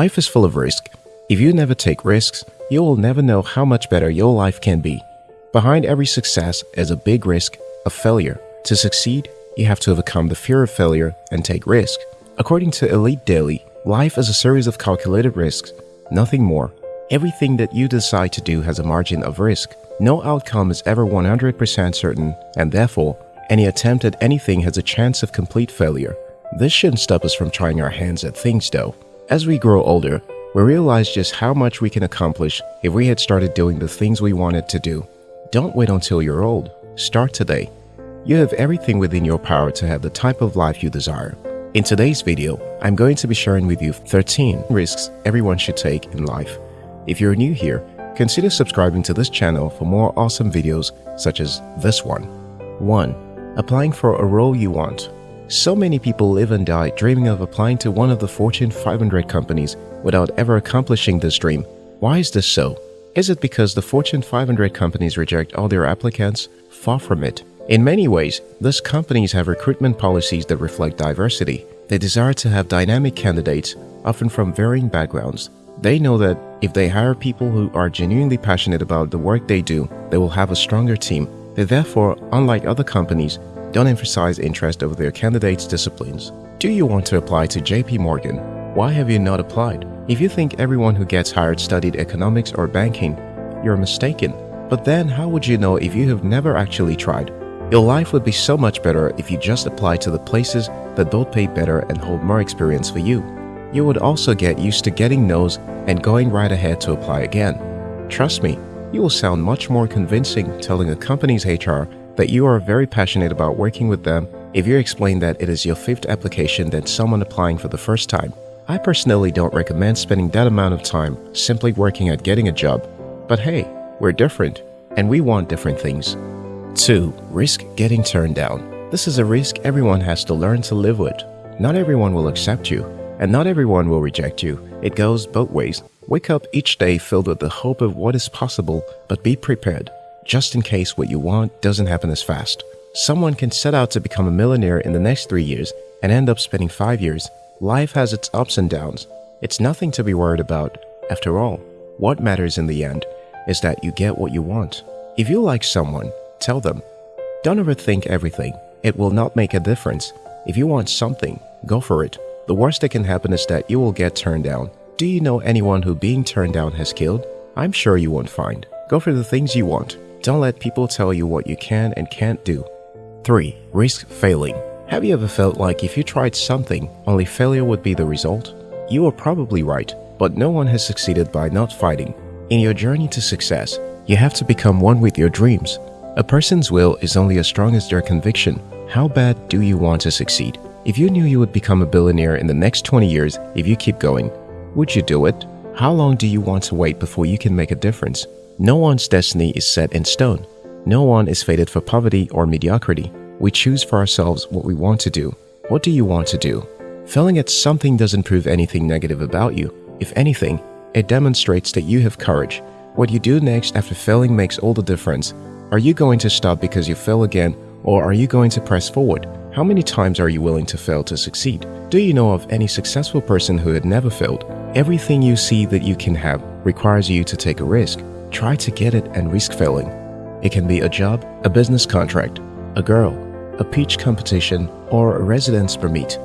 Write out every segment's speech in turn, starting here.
Life is full of risk. If you never take risks, you will never know how much better your life can be. Behind every success is a big risk of failure. To succeed, you have to overcome the fear of failure and take risk. According to Elite Daily, life is a series of calculated risks, nothing more. Everything that you decide to do has a margin of risk. No outcome is ever 100% certain, and therefore, any attempt at anything has a chance of complete failure. This shouldn't stop us from trying our hands at things though. As we grow older, we realize just how much we can accomplish if we had started doing the things we wanted to do. Don't wait until you're old. Start today. You have everything within your power to have the type of life you desire. In today's video, I'm going to be sharing with you 13 risks everyone should take in life. If you're new here, consider subscribing to this channel for more awesome videos such as this one. 1. Applying for a role you want so many people live and die dreaming of applying to one of the Fortune 500 companies without ever accomplishing this dream. Why is this so? Is it because the Fortune 500 companies reject all their applicants? Far from it. In many ways, these companies have recruitment policies that reflect diversity. They desire to have dynamic candidates, often from varying backgrounds. They know that if they hire people who are genuinely passionate about the work they do, they will have a stronger team. They therefore, unlike other companies, don't emphasize interest over their candidates' disciplines. Do you want to apply to JP Morgan? Why have you not applied? If you think everyone who gets hired studied economics or banking, you're mistaken. But then how would you know if you have never actually tried? Your life would be so much better if you just applied to the places that both pay better and hold more experience for you. You would also get used to getting no's and going right ahead to apply again. Trust me, you will sound much more convincing telling a company's HR that you are very passionate about working with them if you explain that it is your fifth application than someone applying for the first time. I personally don't recommend spending that amount of time simply working at getting a job. But hey, we're different and we want different things. 2. Risk getting turned down. This is a risk everyone has to learn to live with. Not everyone will accept you, and not everyone will reject you. It goes both ways. Wake up each day filled with the hope of what is possible, but be prepared just in case what you want doesn't happen as fast. Someone can set out to become a millionaire in the next three years and end up spending five years. Life has its ups and downs. It's nothing to be worried about. After all, what matters in the end is that you get what you want. If you like someone, tell them. Don't overthink everything. It will not make a difference. If you want something, go for it. The worst that can happen is that you will get turned down. Do you know anyone who being turned down has killed? I'm sure you won't find. Go for the things you want. Don't let people tell you what you can and can't do. 3. Risk failing. Have you ever felt like if you tried something, only failure would be the result? You are probably right, but no one has succeeded by not fighting. In your journey to success, you have to become one with your dreams. A person's will is only as strong as their conviction. How bad do you want to succeed? If you knew you would become a billionaire in the next 20 years if you keep going, would you do it? How long do you want to wait before you can make a difference? No one's destiny is set in stone. No one is fated for poverty or mediocrity. We choose for ourselves what we want to do. What do you want to do? Failing at something doesn't prove anything negative about you. If anything, it demonstrates that you have courage. What you do next after failing makes all the difference. Are you going to stop because you fail again or are you going to press forward? How many times are you willing to fail to succeed? Do you know of any successful person who had never failed? Everything you see that you can have requires you to take a risk try to get it and risk failing. It can be a job, a business contract, a girl, a pitch competition, or a residence permit.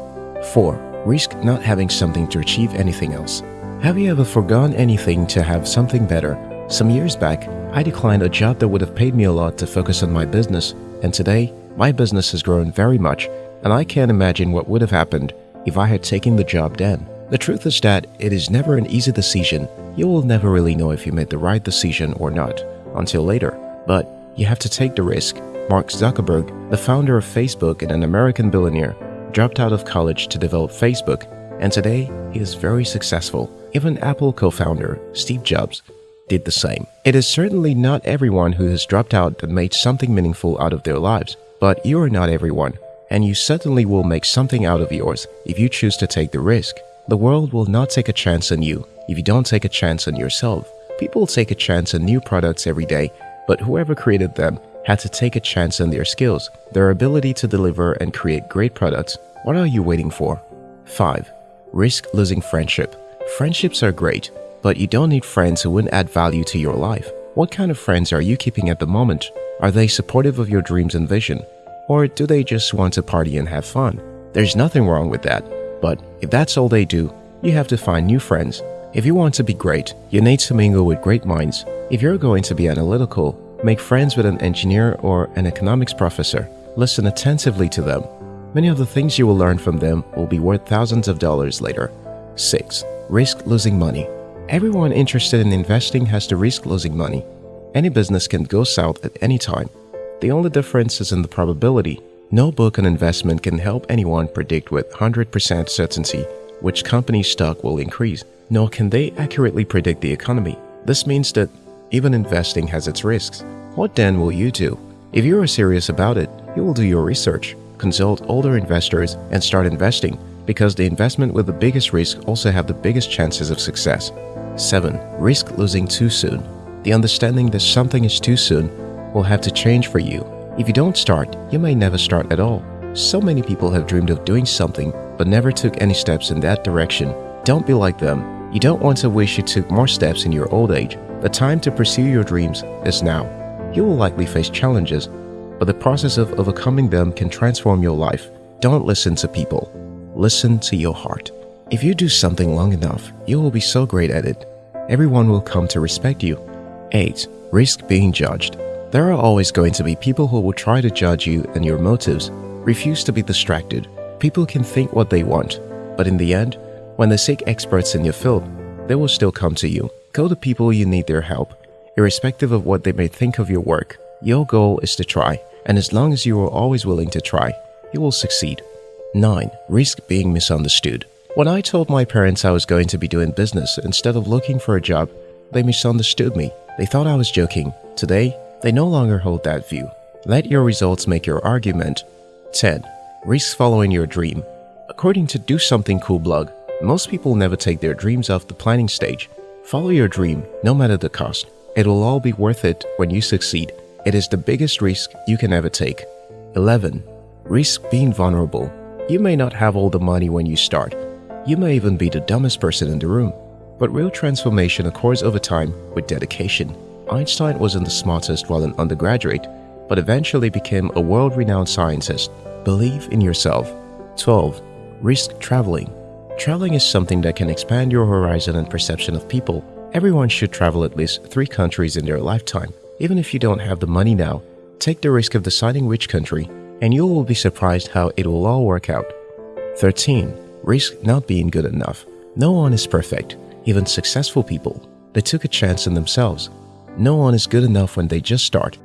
4. Risk not having something to achieve anything else. Have you ever forgone anything to have something better? Some years back, I declined a job that would have paid me a lot to focus on my business, and today, my business has grown very much, and I can't imagine what would have happened if I had taken the job then. The truth is that it is never an easy decision. You will never really know if you made the right decision or not until later. But you have to take the risk. Mark Zuckerberg, the founder of Facebook and an American billionaire, dropped out of college to develop Facebook, and today he is very successful. Even Apple co-founder Steve Jobs did the same. It is certainly not everyone who has dropped out that made something meaningful out of their lives, but you are not everyone, and you certainly will make something out of yours if you choose to take the risk. The world will not take a chance on you if you don't take a chance on yourself. People take a chance on new products every day, but whoever created them had to take a chance on their skills, their ability to deliver and create great products. What are you waiting for? 5. Risk losing friendship. Friendships are great, but you don't need friends who wouldn't add value to your life. What kind of friends are you keeping at the moment? Are they supportive of your dreams and vision? Or do they just want to party and have fun? There's nothing wrong with that. But if that's all they do, you have to find new friends. If you want to be great, you need to mingle with great minds. If you're going to be analytical, make friends with an engineer or an economics professor. Listen attentively to them. Many of the things you will learn from them will be worth thousands of dollars later. 6. Risk losing money. Everyone interested in investing has to risk losing money. Any business can go south at any time. The only difference is in the probability. No book on investment can help anyone predict with 100% certainty which company's stock will increase, nor can they accurately predict the economy. This means that even investing has its risks. What then will you do? If you are serious about it, you will do your research, consult older investors, and start investing because the investment with the biggest risk also have the biggest chances of success. 7. Risk losing too soon. The understanding that something is too soon will have to change for you. If you don't start, you may never start at all. So many people have dreamed of doing something but never took any steps in that direction. Don't be like them. You don't want to wish you took more steps in your old age. The time to pursue your dreams is now. You will likely face challenges, but the process of overcoming them can transform your life. Don't listen to people. Listen to your heart. If you do something long enough, you will be so great at it. Everyone will come to respect you. 8. Risk being judged. There are always going to be people who will try to judge you and your motives. Refuse to be distracted. People can think what they want, but in the end, when they seek experts in your field, they will still come to you. Go to people you need their help, irrespective of what they may think of your work. Your goal is to try, and as long as you are always willing to try, you will succeed. 9. Risk being misunderstood. When I told my parents I was going to be doing business instead of looking for a job, they misunderstood me. They thought I was joking. Today, they no longer hold that view. Let your results make your argument. 10. Risk following your dream. According to Do Something Cool blog, most people never take their dreams off the planning stage. Follow your dream, no matter the cost. It will all be worth it when you succeed. It is the biggest risk you can ever take. 11. Risk being vulnerable. You may not have all the money when you start. You may even be the dumbest person in the room. But real transformation occurs over time with dedication. Einstein wasn't the smartest while an undergraduate, but eventually became a world-renowned scientist. Believe in yourself. 12. Risk traveling. Traveling is something that can expand your horizon and perception of people. Everyone should travel at least three countries in their lifetime. Even if you don't have the money now, take the risk of deciding which country, and you will be surprised how it will all work out. 13. Risk not being good enough. No one is perfect, even successful people. They took a chance on themselves. No one is good enough when they just start.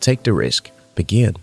Take the risk. Begin.